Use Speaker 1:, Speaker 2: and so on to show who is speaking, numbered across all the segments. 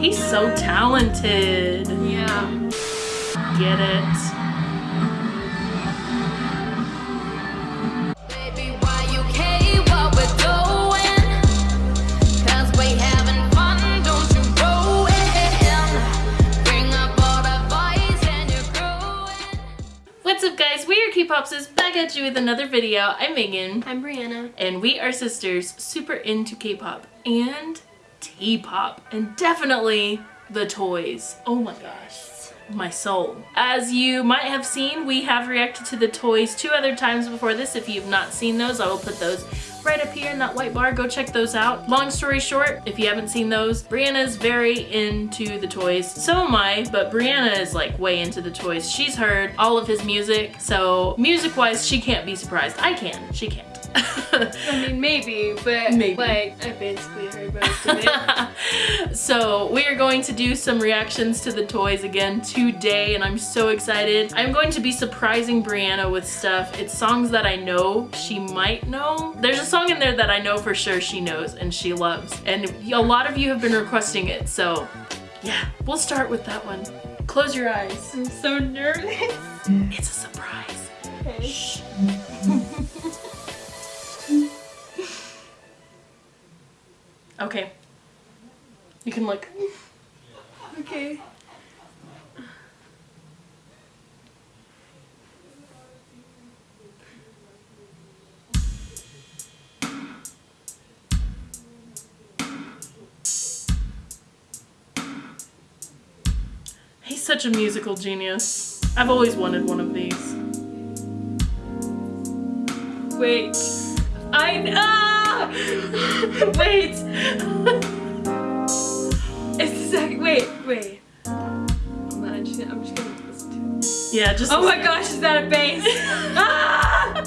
Speaker 1: He's so talented.
Speaker 2: Yeah.
Speaker 1: Get it.
Speaker 3: Baby, why you care what we're doing? Cause we having fun, don't you ruin. Bring up all the boys and you're growing.
Speaker 1: What's up guys? We are K-Popsis back at you with another video. I'm Megan.
Speaker 2: I'm Brianna.
Speaker 1: And we are sisters super into K-pop and T-pop and definitely the toys. Oh my gosh. My soul. As you might have seen, we have reacted to the toys two other times before this. If you've not seen those, I will put those right up here in that white bar. Go check those out. Long story short, if you haven't seen those, Brianna is very into the toys. So am I, but Brianna is like way into the toys. She's heard all of his music, so music-wise, she can't be surprised. I can. She can't.
Speaker 2: I mean, maybe, but
Speaker 1: Maybe.
Speaker 2: like, I basically heard most of it.
Speaker 1: so we are going to do some reactions to the toys again today and I'm so excited. I'm going to be surprising Brianna with stuff. It's songs that I know she might know. There's a song in there that I know for sure she knows and she loves and a lot of you have been requesting it so yeah we'll start with that one. Close your eyes.
Speaker 2: I'm so nervous.
Speaker 1: It's He's such a musical genius. I've always wanted one of these.
Speaker 2: Wait. I ah! Wait. it's the second. Wait, wait. I'm just gonna, I'm just gonna listen to it.
Speaker 1: Yeah, just
Speaker 2: Oh my gosh, is that a bass? ah!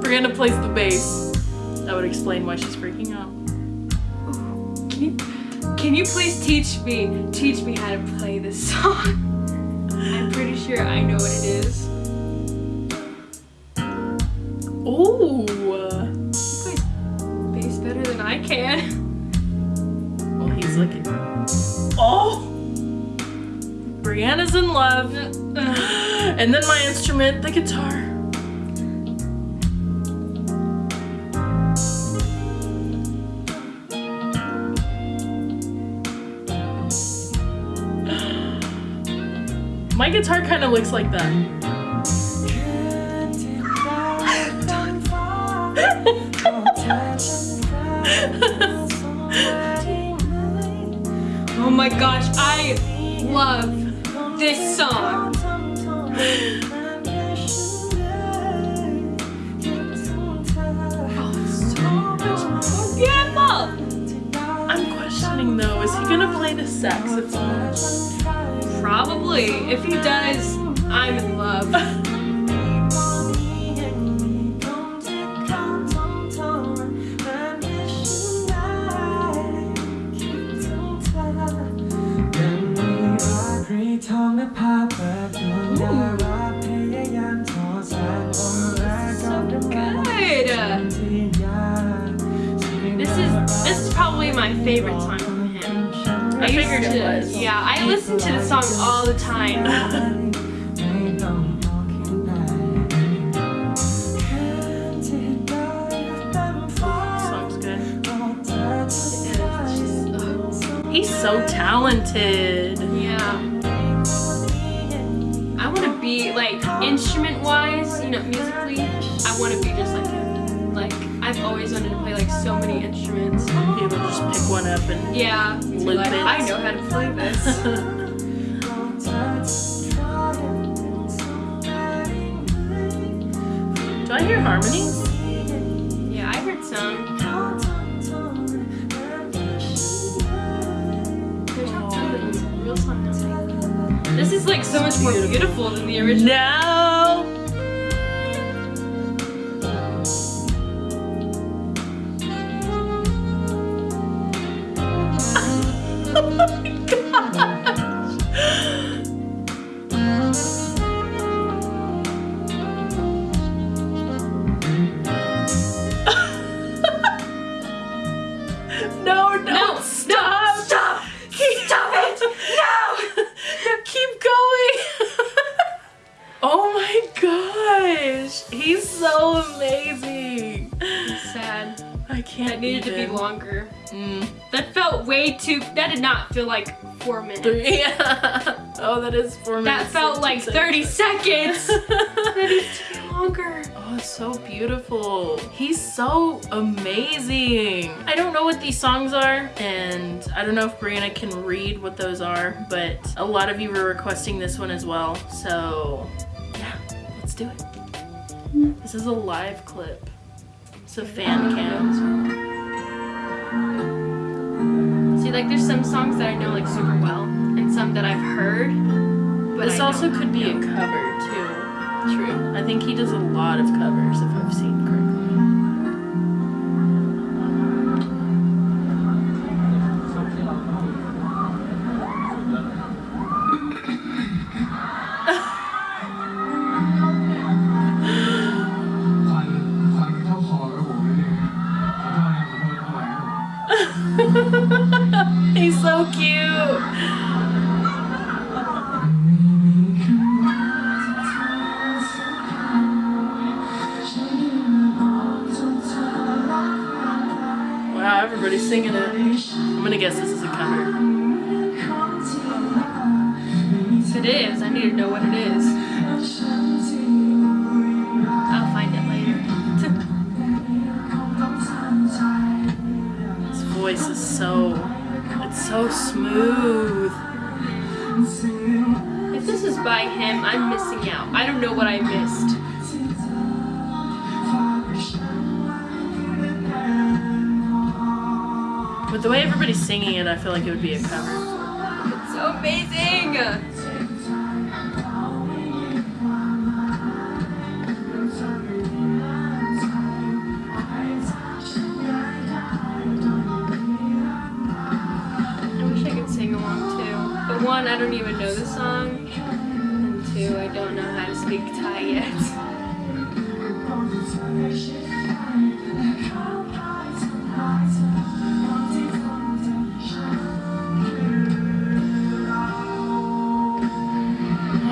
Speaker 1: Brianna plays the bass. That would explain why she's freaking out.
Speaker 2: Can you, can you please teach me, teach me how to play this song? I'm pretty sure I know what it is.
Speaker 1: Ooh.
Speaker 2: You play bass better than I can.
Speaker 1: Well, he's looking. Oh. Brianna's in love. And then my instrument, the guitar. Guitar kind of looks like that.
Speaker 2: Oh my gosh, I love this song. It's so beautiful.
Speaker 1: I'm questioning though, is he gonna play the saxophone?
Speaker 2: Probably. If he does, I'm in love. Good. This is this is probably my favorite song
Speaker 1: I figured it was.
Speaker 2: Yeah, I listen to the song all the time.
Speaker 1: He's so talented.
Speaker 2: Yeah. I want to be like instrument wise, you know, musically. I want to be just. Like I've always wanted to play like so many instruments.
Speaker 1: Be able just pick one up and
Speaker 2: Yeah.
Speaker 1: Loop
Speaker 2: like,
Speaker 1: it.
Speaker 2: I know how to play this.
Speaker 1: Do I hear harmonies?
Speaker 2: yeah, I heard some. There's not some of the real song nothing. This is like so much more
Speaker 1: Beautiful.
Speaker 2: beautiful than the original.
Speaker 1: No.
Speaker 2: Longer.
Speaker 1: Mm.
Speaker 2: That felt way too. That did not feel like four minutes.
Speaker 1: Three. Yeah. Oh, that is four
Speaker 2: That
Speaker 1: minutes.
Speaker 2: That
Speaker 1: felt
Speaker 2: like
Speaker 1: two
Speaker 2: 30 seconds. that needs to be longer.
Speaker 1: Oh, it's so beautiful. He's so amazing. I don't know what these songs are, and I don't know if Brianna can read what those are, but a lot of you were requesting this one as well. So, yeah, let's do it. This is a live clip. It's a fan cam.
Speaker 2: Like there's some songs that I know like super well, and some that I've heard. But
Speaker 1: This
Speaker 2: I
Speaker 1: also could be a cover too.
Speaker 2: true.
Speaker 1: I think he does a lot of covers if I've seen so cute. Wow, everybody's singing it. I'm gonna guess this is a cover.
Speaker 2: If it is, I need to know what it is. I'll find it later.
Speaker 1: His voice is so, so smooth.
Speaker 2: if this is by him, I'm missing out. I don't know what I missed.
Speaker 1: With the way everybody's singing it, I feel like it would be a cover.
Speaker 2: It's so amazing. I don't even know the song. And two, I don't know how to speak Thai yet.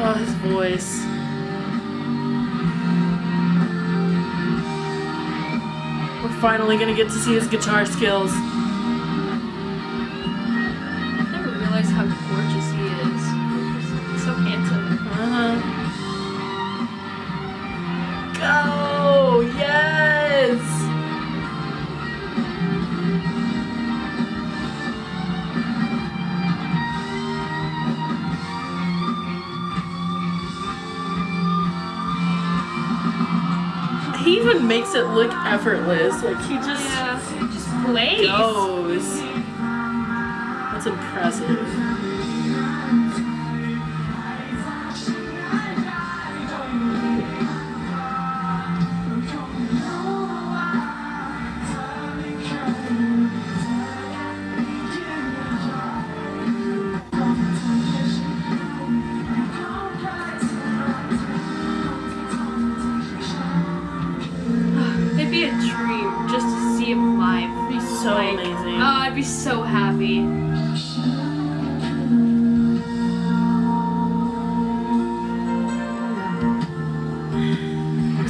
Speaker 1: Oh, his voice. We're finally gonna get to see his guitar skills. Even makes it look effortless. Like he just
Speaker 2: Yeah, just plays.
Speaker 1: goes. That's impressive.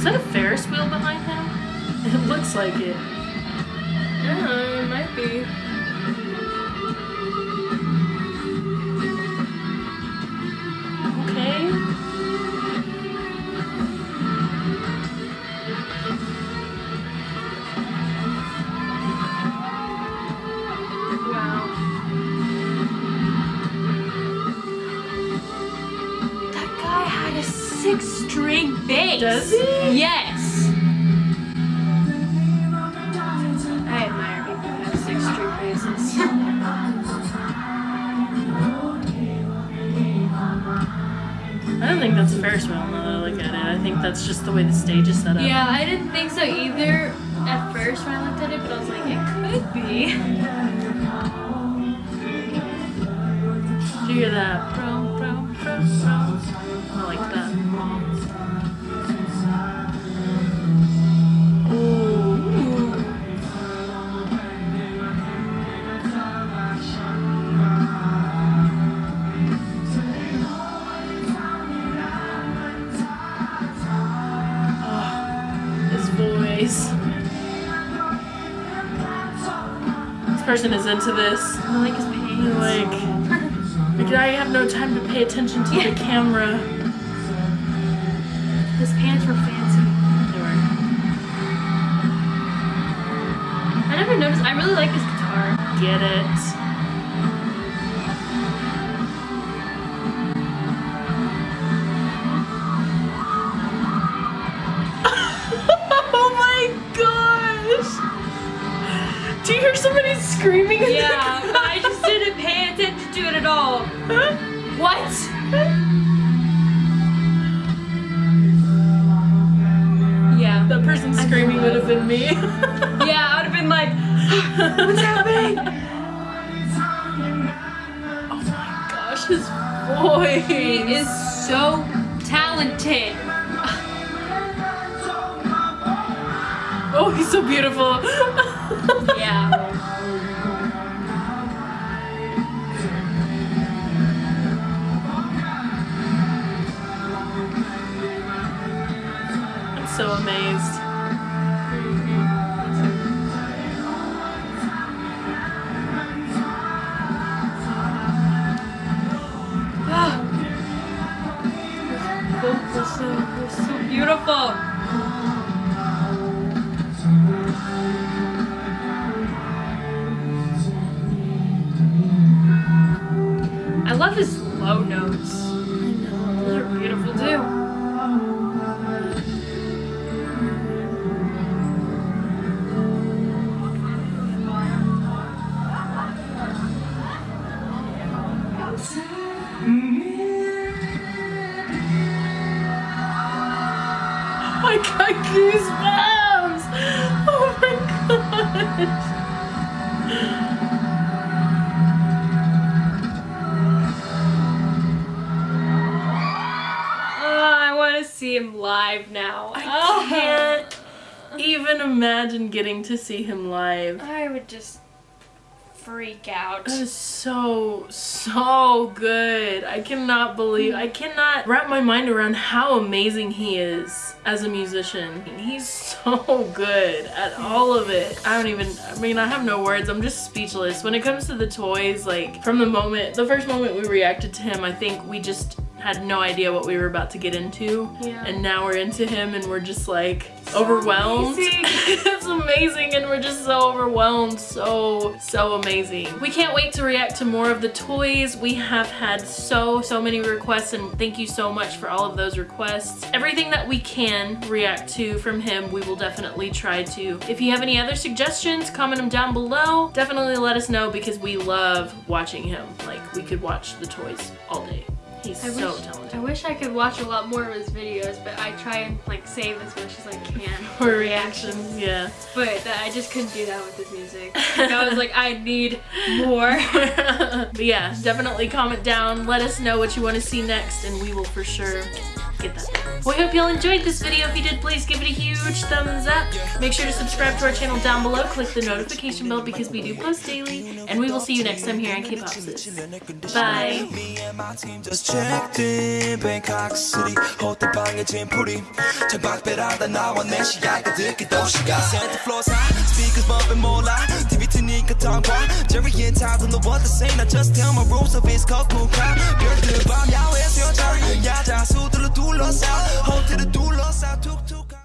Speaker 1: Is that a Ferris wheel behind him? It looks like it.
Speaker 2: Yeah, it might be. String bass.
Speaker 1: Does he?
Speaker 2: Yes. I admire people who have six string basses.
Speaker 1: I don't think that's a Ferris wheel now that I look at it. I think that's just the way the stage is set up.
Speaker 2: yeah, I didn't think so either at first when I looked at it, but I was like, it could be.
Speaker 1: Person is into this.
Speaker 2: I like his pants.
Speaker 1: Like, like I have no time to pay attention to the camera.
Speaker 2: His pants were fancy. I never noticed. I really like his guitar.
Speaker 1: Get it. Hear somebody screaming?
Speaker 2: Yeah, I just didn't pay attention to it at all. What? Yeah.
Speaker 1: That person screaming would have been me.
Speaker 2: Yeah, I would have been like, what's happening?
Speaker 1: oh my gosh, his voice.
Speaker 2: He is so talented.
Speaker 1: Oh, he's so beautiful.
Speaker 2: Yeah.
Speaker 1: I'm so amazed.
Speaker 2: Ah. They're so beautiful.
Speaker 1: got goosebumps. Oh my gosh.
Speaker 2: Oh, I want to see him live now.
Speaker 1: I
Speaker 2: Oh.
Speaker 1: can't even imagine getting to see him live.
Speaker 2: I would just freak out.
Speaker 1: That is so, so good. I cannot believe, I cannot wrap my mind around how amazing he is as a musician. He's so good at all of it. I don't even, I mean, I have no words. I'm just speechless. When it comes to the toys, like, from the moment, the first moment we reacted to him, I think we just had no idea what we were about to get into.
Speaker 2: Yeah.
Speaker 1: And now we're into him and we're just like overwhelmed.
Speaker 2: amazing.
Speaker 1: it's amazing and we're just so overwhelmed. So, so amazing. We can't wait to react to more of the toys. We have had so, so many requests and thank you so much for all of those requests. Everything that we can react to from him, we will definitely try to. If you have any other suggestions, comment them down below. Definitely let us know because we love watching him. Like, we could watch the toys all day. He's
Speaker 2: I
Speaker 1: so
Speaker 2: wish,
Speaker 1: talented.
Speaker 2: I wish I could watch a lot more of his videos, but I try and like save as much as I can
Speaker 1: For reactions, yeah.
Speaker 2: But that, I just couldn't do that with his music. Like, I was like, I need more.
Speaker 1: but yeah, definitely comment down. Let us know what you want to see next, and we will for sure get that done. We hope y'all enjoyed this video. If you did, please give it a huge thumbs up. Make sure to subscribe to our channel down below. Click the notification bell because we do post daily. And we will see you next time here on K-Pop Sis. Bye.
Speaker 4: Me and my team just checked in Bangkok City 호텔 방에 짐풀이 창밖배라다 나와 내 시야가 듣기 도시가 Santa floor side speakers bumping 몰라 TV 트니까 tongue Jerry and Todd don't know what to say Now just tell my rules of his cocoon crowd 별들 밤 야외 수영장 야자 수들로 둘러 lost out. Hold to the douleurs out. Took, took.